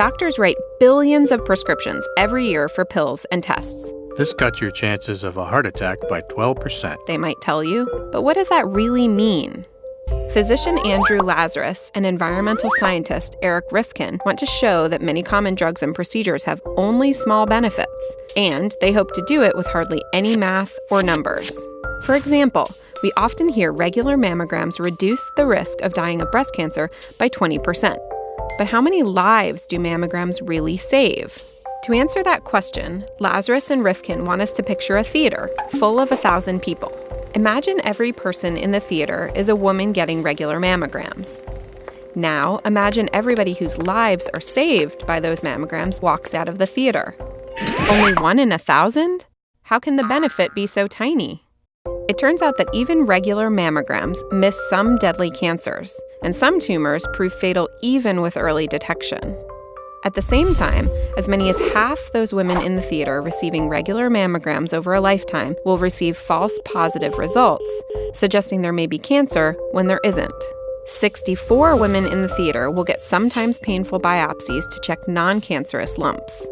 Doctors write billions of prescriptions every year for pills and tests. This cuts your chances of a heart attack by 12%. They might tell you, but what does that really mean? Physician Andrew Lazris and environmental scientist Eric Rifkin want to show that many common drugs and procedures have only small benefits, and they hope to do it with hardly any math or numbers. For example, we often hear regular mammograms reduce the risk of dying of breast cancer by 20%. But how many lives do mammograms really save? To answer that question, Lazris and Rifkin want us to picture a theater full of a thousand people. Imagine every person in the theater is a woman getting regular mammograms. Now, imagine everybody whose lives are saved by those mammograms walks out of the theater. Only one in a thousand? How can the benefit be so tiny? It turns out that even regular mammograms miss some deadly cancers, and some tumors prove fatal even with early detection. At the same time, as many as half those women in the theater receiving regular mammograms over a lifetime will receive false positive results, suggesting there may be cancer when there isn't. 64 women in the theater will get sometimes painful biopsies to check non cancerous lumps.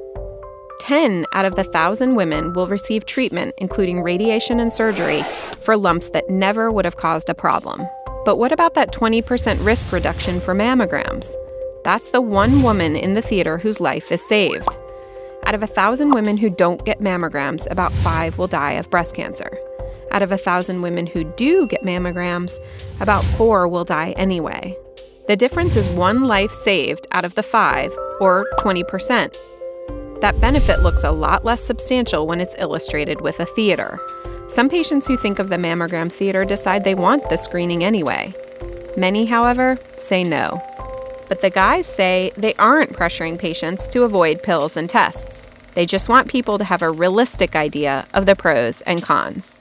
10 out of the 1,000 women will receive treatment, including radiation and surgery, for lumps that never would have caused a problem. But what about that 20% risk reduction for mammograms? That's the one woman in the theater whose life is saved. Out of a 1,000 women who don't get mammograms, about five will die of breast cancer. Out of a 1,000 women who do get mammograms, about four will die anyway. The difference is one life saved out of the five, or 20%. That benefit looks a lot less substantial when it's illustrated with a theater. Some patients who think of the mammogram theater decide they want the screening anyway. Many, however, say no. But the guys say they aren't pressuring patients to avoid pills and tests. They just want people to have a realistic idea of the pros and cons.